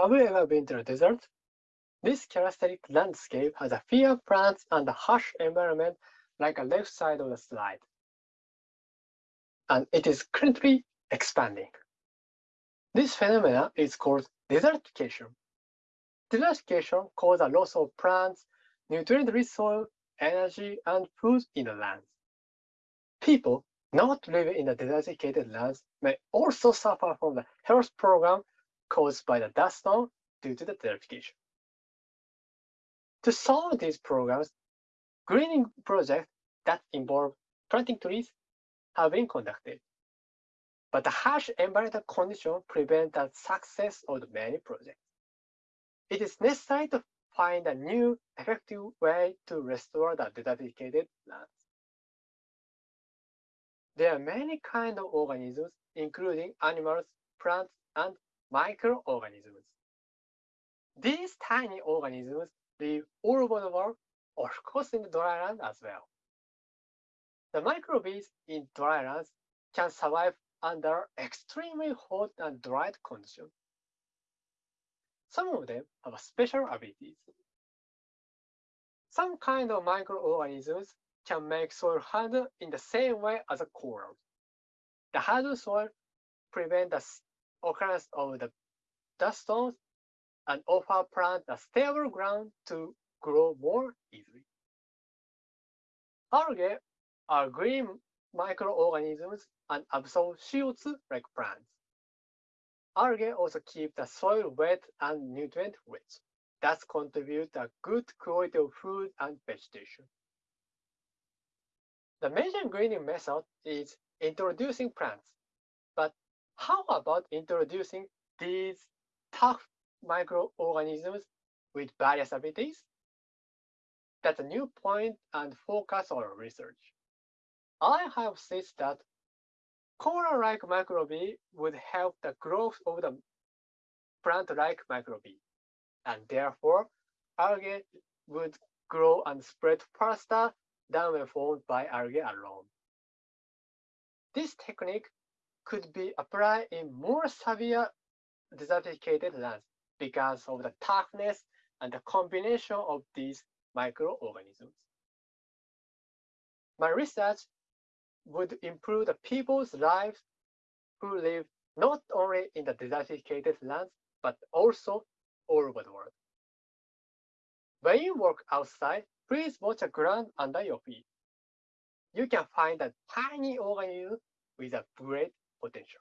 Have you ever been to the desert? This characteristic landscape has a few plants and a harsh environment like a left side of the slide. And it is currently expanding. This phenomenon is called desertification. Desertification causes a loss of plants, nutrient-rich soil, energy, and food in the lands. People not living in the desertificated lands may also suffer from the health program caused by the dust storm due to the desertification. To solve these programs, greening projects that involve planting trees have been conducted. But the harsh environmental conditions prevent the success of the many projects. It is necessary to find a new effective way to restore the desertificated lands. There are many kinds of organisms, including animals, plants, and microorganisms. These tiny organisms live all over the world, of course in the dry land as well. The microbes in dry lands can survive under extremely hot and dry conditions. Some of them have special abilities. Some kind of microorganisms can make soil hard in the same way as a coral. The hard soil prevents the occurrence of the dust storms and offer plants a stable ground to grow more easily. Algae are green microorganisms and absorb CO2 like plants. Algae also keep the soil wet and nutrient rich. Thus contribute a good quality of food and vegetation. The major greening method is introducing plants. But how about introducing these tough microorganisms with various abilities? That's a new point and focus on our research. I have said that coral-like microbe would help the growth of the plant-like microbe, and therefore algae would grow and spread faster than when formed by algae alone. This technique could be applied in more severe desertificated lands because of the toughness and the combination of these microorganisms. My research would improve the people's lives who live not only in the desertificated lands, but also all over the world. When you walk outside, please watch the ground under your feet. You can find a tiny organism with a great potential.